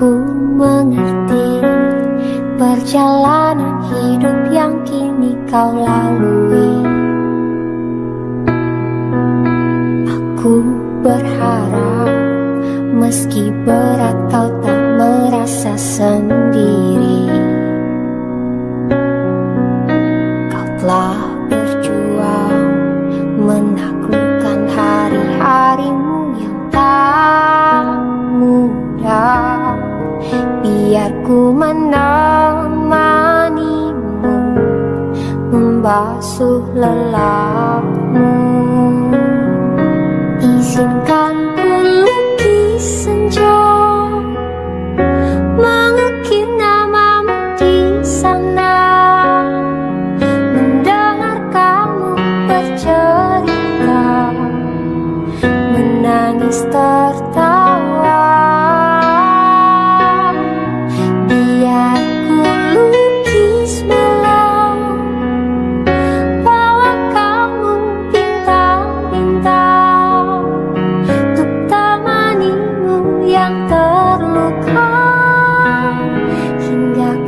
Ku mengerti perjalanan hidup yang kini kau lalui. Aku berharap meski berat kau tak merasa sendiri. Kau telah berjuang menaklukkan hari-harimu yang tak mudah. Biar ku menemanimu membasuh lelahmu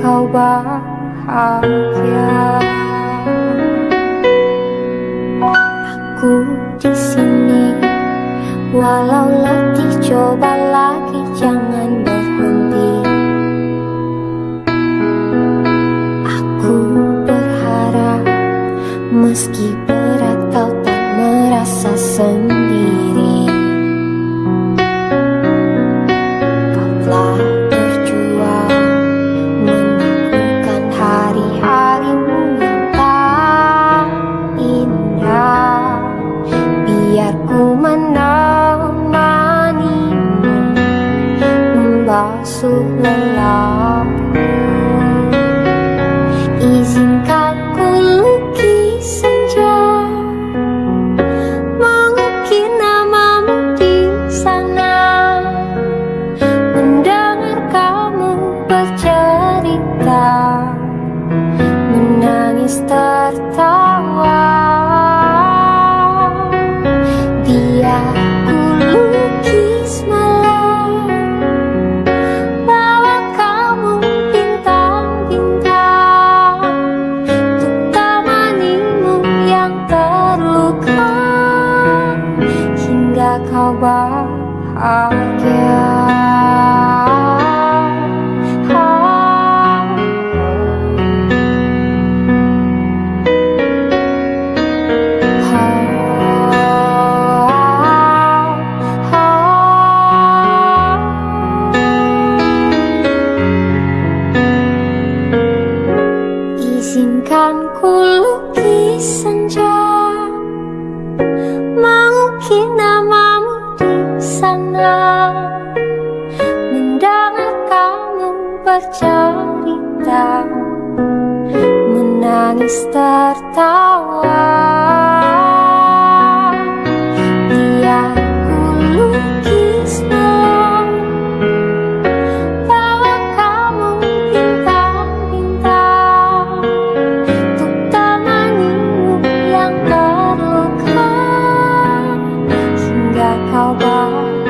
kau bahagia. Aku di sini Walau letih coba lagi jangan berhenti. Aku berharap meski membasuh lelahmu Izinkan kau bahagia. Izinkan ku lukis senja. Mengukir namamu di sana Mendengar kamu bercerita Menangis tertawa 好吧。